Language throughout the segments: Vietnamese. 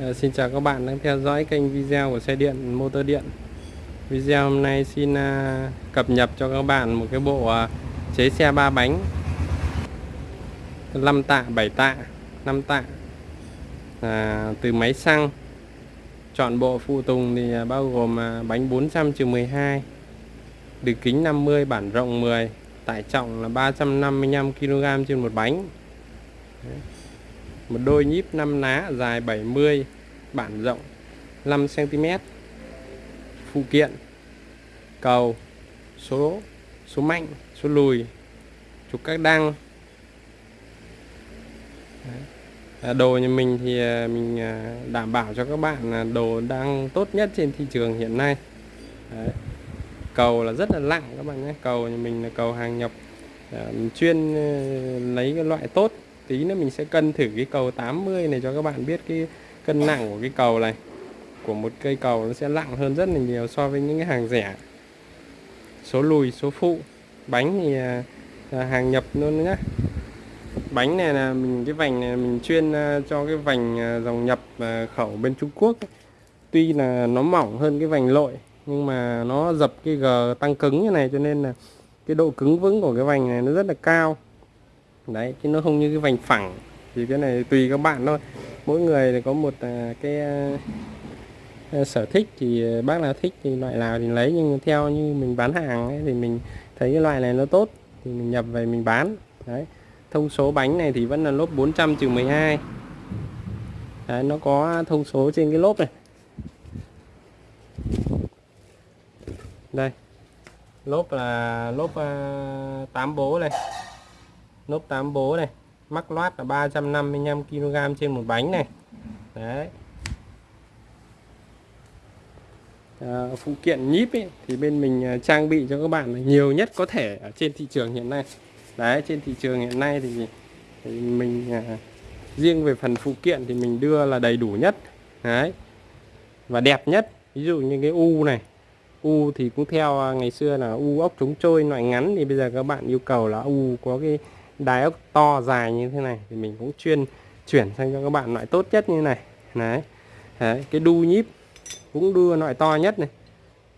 À, xin chào các bạn đang theo dõi kênh video của xe điện motor điện. Video hôm nay xin à, cập nhật cho các bạn một cái bộ à, chế xe ba bánh. 5 tạ 7 tạ 5 tạ. À, từ máy xăng. Chọn bộ phụ tùng thì à, bao gồm à, bánh 400 12 đường kính 50 bản rộng 10 tải trọng là 355 kg trên một bánh. Đấy một đôi nhíp 5 ná dài 70 bản rộng 5 cm phụ kiện, cầu, số số mạnh, số lùi, trục các đăng. À, đồ nhà mình thì à, mình à, đảm bảo cho các bạn là đồ đang tốt nhất trên thị trường hiện nay. Đấy. cầu là rất là nặng các bạn nhé. Cầu nhà mình là cầu hàng nhập. Chuyên lấy cái loại tốt tí nữa mình sẽ cân thử cái cầu 80 này cho các bạn biết cái cân nặng của cái cầu này. Của một cây cầu nó sẽ nặng hơn rất là nhiều so với những cái hàng rẻ. Số lùi, số phụ. Bánh thì là hàng nhập luôn nhá. Bánh này là mình, cái vành này mình chuyên à, cho cái vành à, dòng nhập khẩu bên Trung Quốc tuy là nó mỏng hơn cái vành lội, nhưng mà nó dập cái g tăng cứng như này cho nên là cái độ cứng vững của cái vành này nó rất là cao đấy chứ nó không như cái vành phẳng. Thì cái này tùy các bạn thôi. Mỗi người thì có một à, cái à, sở thích thì bác nào thích thì loại nào thì lấy. Nhưng theo như mình bán hàng ấy, thì mình thấy cái loại này nó tốt thì mình nhập về mình bán. Đấy thông số bánh này thì vẫn là lốp 400 trừ 12 đấy, nó có thông số trên cái lốp này. Đây lốp là lốp à, uh, 8 bố này lốp 8 bố này mắc loát là 355 kg trên một bánh này. Đấy. À, phụ kiện nhíp ấy, thì bên mình à, trang bị cho các bạn nhiều nhất có thể ở trên thị trường hiện nay. Đấy trên thị trường hiện nay thì, thì mình à, riêng về phần phụ kiện thì mình đưa là đầy đủ nhất. Đấy. Và đẹp nhất ví dụ như cái u này. U thì cũng theo à, ngày xưa là u ốc chống trôi loại ngắn thì bây giờ các bạn yêu cầu là u có cái đài ốc to dài như thế này thì mình cũng chuyên chuyển sang cho các bạn loại tốt nhất như này. Đấy, đấy cái đu nhíp cũng đu loại to nhất này.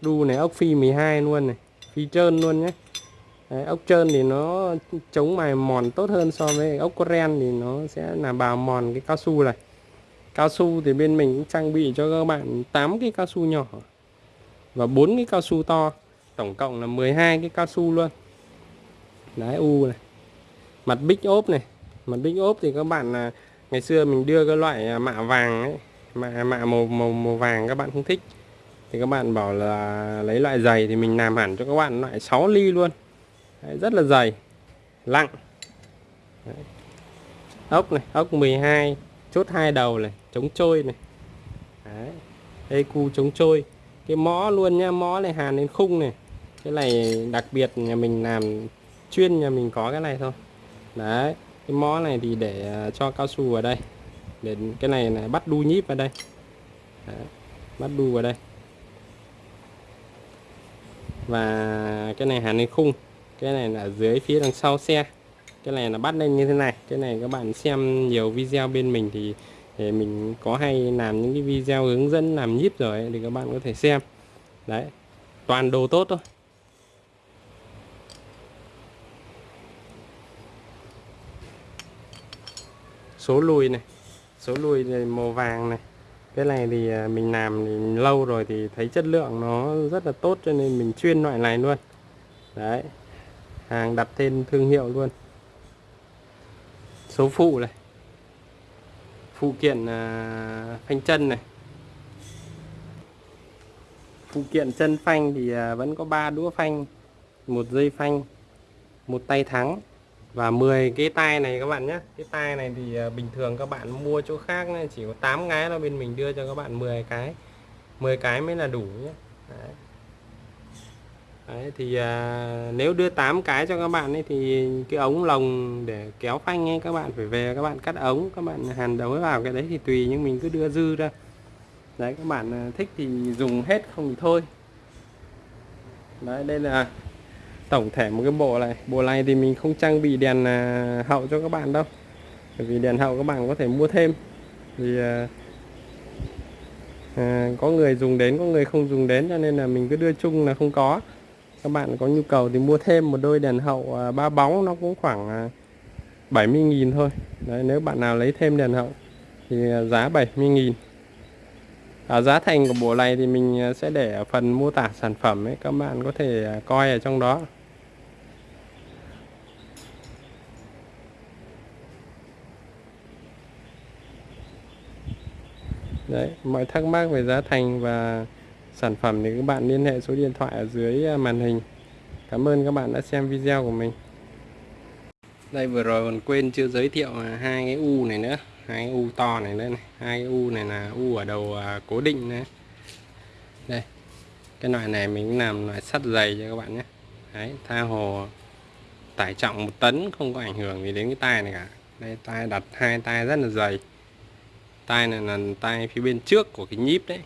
Đu này ốc phi 12 luôn này phi trơn luôn nhé. Đấy, ốc trơn thì nó chống mài mòn tốt hơn so với ốc coren thì nó sẽ là bào mòn cái cao su này. Cao su thì bên mình cũng trang bị cho các bạn 8 cái cao su nhỏ và bốn cái cao su to tổng cộng là 12 cái cao su luôn. Đấy u này mặt bích ốp này. Mặt bích ốp thì các bạn là ngày xưa mình đưa cái loại à, mạ vàng ấy mạ mạ màu màu màu vàng các bạn không thích. Thì các bạn bảo là lấy loại dày thì mình làm hẳn cho các bạn loại 6 ly luôn. Đấy, rất là dày lặng. Đấy. ốc này ốc 12 chốt hai đầu này chống trôi này. Đấy. đây cu chống trôi. Cái mõ luôn nha mõ này hàn lên khung này. Cái này đặc biệt nhà mình làm chuyên nhà mình có cái này thôi đấy cái mõ này thì để à, cho cao su vào đây. Để cái này là bắt đu nhíp vào đây. Đấy, bắt đu vào đây. Và cái này hàn lên khung. Cái này là dưới phía đằng sau xe. Cái này là bắt lên như thế này. Cái này các bạn xem nhiều video bên mình thì để mình có hay làm những cái video hướng dẫn làm nhíp rồi ấy, thì các bạn có thể xem. Đấy toàn đồ tốt thôi. Số lùi này. Số lùi này màu vàng này. Cái này thì à, mình làm thì lâu rồi thì thấy chất lượng nó rất là tốt cho nên mình chuyên loại này luôn. Đấy. Hàng đặt tên thương hiệu luôn. Số phụ này. Phụ kiện à, phanh chân này. Phụ kiện chân phanh thì à, vẫn có ba đũa phanh, một dây phanh, một tay thắng và 10 cái tay này các bạn nhé. Cái tay này thì à, bình thường các bạn mua chỗ khác này chỉ có 8 cái là bên mình đưa cho các bạn 10 cái. 10 cái mới là đủ nhé. Đấy. Đấy, thì à, nếu đưa 8 cái cho các bạn ấy thì cái ống lồng để kéo phanh ấy các bạn phải về các bạn cắt ống các bạn hàn đấu vào cái đấy thì tùy nhưng mình cứ đưa dư ra. Đấy các bạn à, thích thì dùng hết không thì thôi. Đấy đây là tổng thể một cái bộ này. Bộ này thì mình không trang bị đèn à, hậu cho các bạn đâu. Bởi vì đèn hậu các bạn có thể mua thêm. Thì à, à, có người dùng đến có người không dùng đến cho nên là mình cứ đưa chung là không có. Các bạn có nhu cầu thì mua thêm một đôi đèn hậu à, ba bóng nó cũng khoảng à, 70.000 thôi. Đấy, nếu bạn nào lấy thêm đèn hậu thì à, giá 70.000 à, giá thành của bộ này thì mình à, sẽ để ở phần mô tả sản phẩm ấy. Các bạn có thể à, coi ở trong đó. Đấy, mọi thắc mắc về giá thành và sản phẩm thì các bạn liên hệ số điện thoại ở dưới à, màn hình. Cảm ơn các bạn đã xem video của mình. Đây vừa rồi còn quên chưa giới thiệu à, hai cái u này nữa, hai cái u to này nữa này. Hai cái u này là u ở đầu à, cố định đấy Đây. Cái loại này mình làm loại sắt dày cho các bạn nhé. Đấy, tha hồ tải trọng một tấn không có ảnh hưởng gì đến cái tay này cả. Đây tay đặt hai tay rất là dày tay này là tay phía bên trước của cái nhíp đấy.